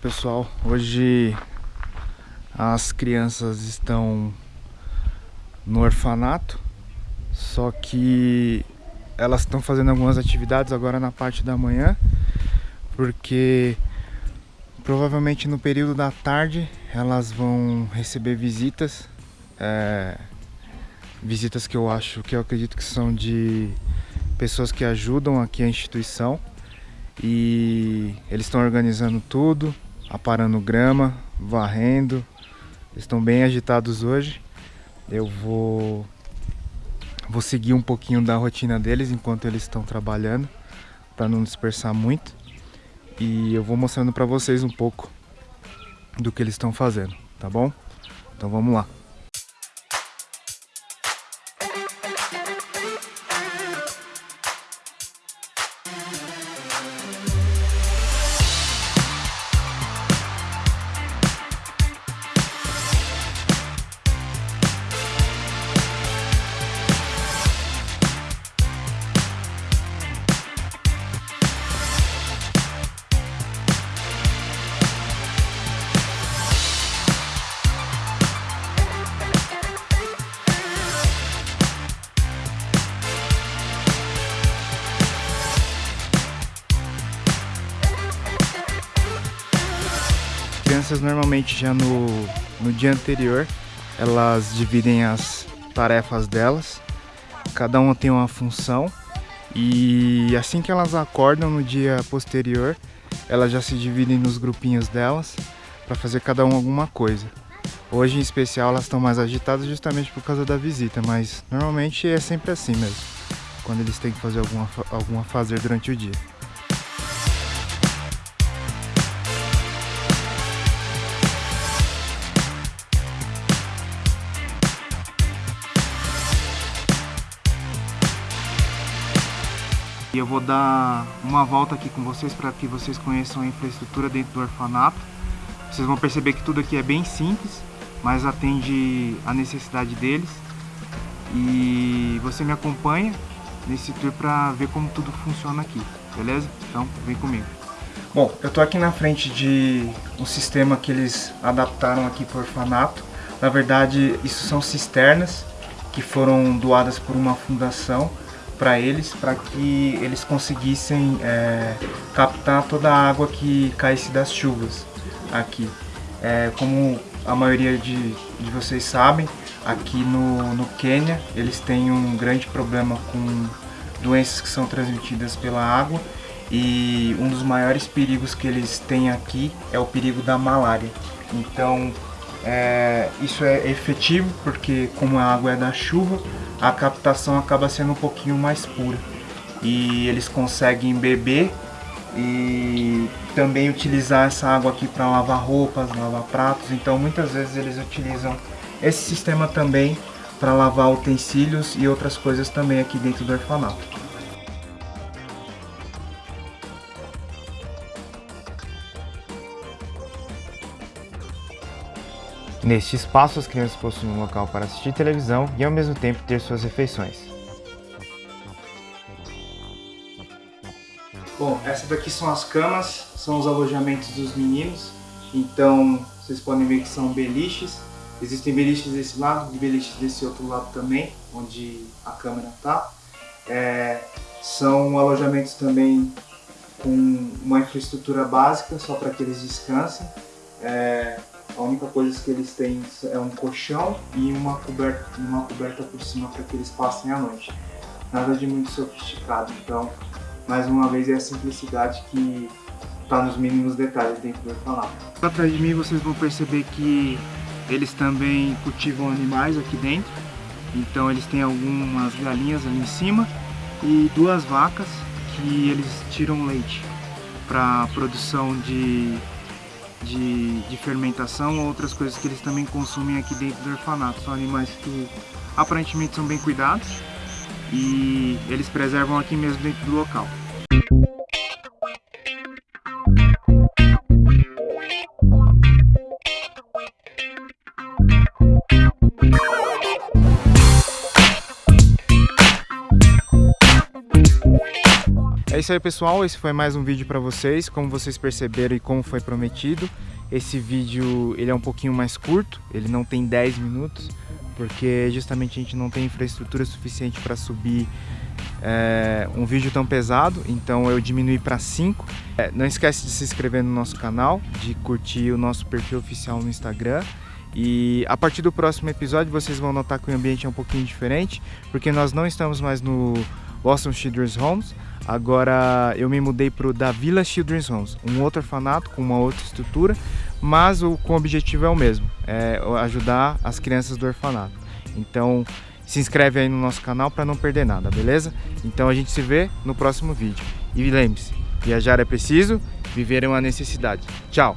pessoal, hoje as crianças estão no orfanato, só que elas estão fazendo algumas atividades agora na parte da manhã, porque provavelmente no período da tarde elas vão receber visitas, é, visitas que eu acho, que eu acredito que são de pessoas que ajudam aqui a instituição e eles estão organizando tudo, aparando grama, varrendo. Estão bem agitados hoje. Eu vou vou seguir um pouquinho da rotina deles enquanto eles estão trabalhando, para não dispersar muito. E eu vou mostrando para vocês um pouco do que eles estão fazendo, tá bom? Então vamos lá. Crianças normalmente já no, no dia anterior elas dividem as tarefas delas, cada uma tem uma função e assim que elas acordam no dia posterior, elas já se dividem nos grupinhos delas para fazer cada um alguma coisa. Hoje em especial elas estão mais agitadas justamente por causa da visita, mas normalmente é sempre assim mesmo, quando eles têm que fazer alguma, alguma fazer durante o dia. E eu vou dar uma volta aqui com vocês para que vocês conheçam a infraestrutura dentro do orfanato. Vocês vão perceber que tudo aqui é bem simples, mas atende a necessidade deles. E você me acompanha nesse tour para ver como tudo funciona aqui, beleza? Então vem comigo. Bom, eu tô aqui na frente de um sistema que eles adaptaram aqui para o orfanato. Na verdade, isso são cisternas que foram doadas por uma fundação para eles, para que eles conseguissem é, captar toda a água que caísse das chuvas aqui. É, como a maioria de, de vocês sabem, aqui no, no Quênia eles têm um grande problema com doenças que são transmitidas pela água e um dos maiores perigos que eles têm aqui é o perigo da malária. Então é, isso é efetivo porque como a água é da chuva, a captação acaba sendo um pouquinho mais pura. E eles conseguem beber e também utilizar essa água aqui para lavar roupas, lavar pratos. Então muitas vezes eles utilizam esse sistema também para lavar utensílios e outras coisas também aqui dentro do orfanato. Neste espaço, as crianças possuem um local para assistir televisão e ao mesmo tempo ter suas refeições. Bom, essas daqui são as camas, são os alojamentos dos meninos. Então, vocês podem ver que são beliches. Existem beliches desse lado e beliches desse outro lado também, onde a câmera está. É, são alojamentos também com uma infraestrutura básica, só para que eles descansem. É, a única coisa que eles têm é um colchão e uma coberta, uma coberta por cima para que eles passem a noite. Nada de muito sofisticado, então, mais uma vez, é a simplicidade que está nos mínimos detalhes dentro do orfanato. Atrás de mim vocês vão perceber que eles também cultivam animais aqui dentro. Então eles têm algumas galinhas ali em cima e duas vacas que eles tiram leite para produção de de, de fermentação ou outras coisas que eles também consumem aqui dentro do orfanato. São animais que aparentemente são bem cuidados e eles preservam aqui mesmo dentro do local. Isso aí pessoal, esse foi mais um vídeo para vocês, como vocês perceberam e como foi prometido. Esse vídeo ele é um pouquinho mais curto, ele não tem 10 minutos, porque justamente a gente não tem infraestrutura suficiente para subir é, um vídeo tão pesado, então eu diminui para 5. É, não esquece de se inscrever no nosso canal, de curtir o nosso perfil oficial no Instagram. E a partir do próximo episódio vocês vão notar que o ambiente é um pouquinho diferente, porque nós não estamos mais no Boston Children's Homes, Agora eu me mudei para o da Villa Children's Homes, um outro orfanato com uma outra estrutura, mas o, com o objetivo é o mesmo, é ajudar as crianças do orfanato. Então se inscreve aí no nosso canal para não perder nada, beleza? Então a gente se vê no próximo vídeo. E lembre-se, viajar é preciso, viver é uma necessidade. Tchau!